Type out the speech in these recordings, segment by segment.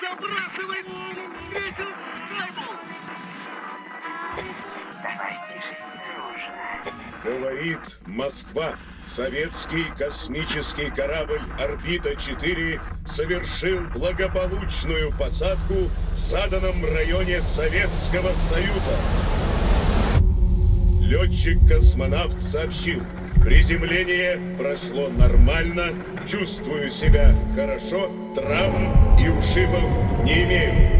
Забрасывай! Встретил Сайбл! Давай тише, дружно. Говорит Москва. Советский космический корабль «Орбита-4» совершил благополучную посадку в заданном районе Советского Союза. Летчик-космонавт сообщил, приземление прошло нормально, чувствую себя хорошо, травм и ушибов не имею.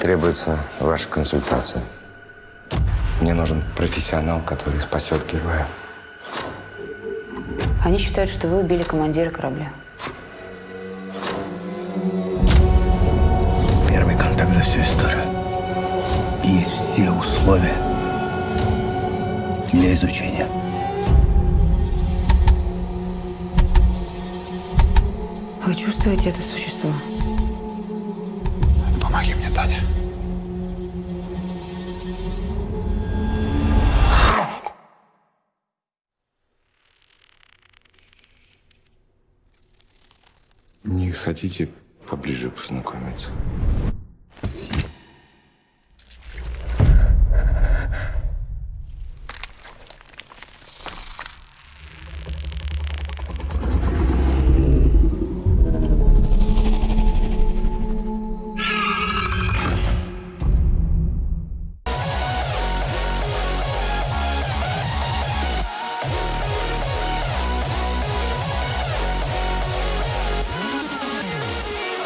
Требуется ваша консультация. Мне нужен профессионал, который спасет героя. Они считают, что вы убили командира корабля. Первый контакт за всю историю. И есть все условия для изучения. Вы чувствуете это существо? Помоги мне, Таня. Хотите поближе познакомиться?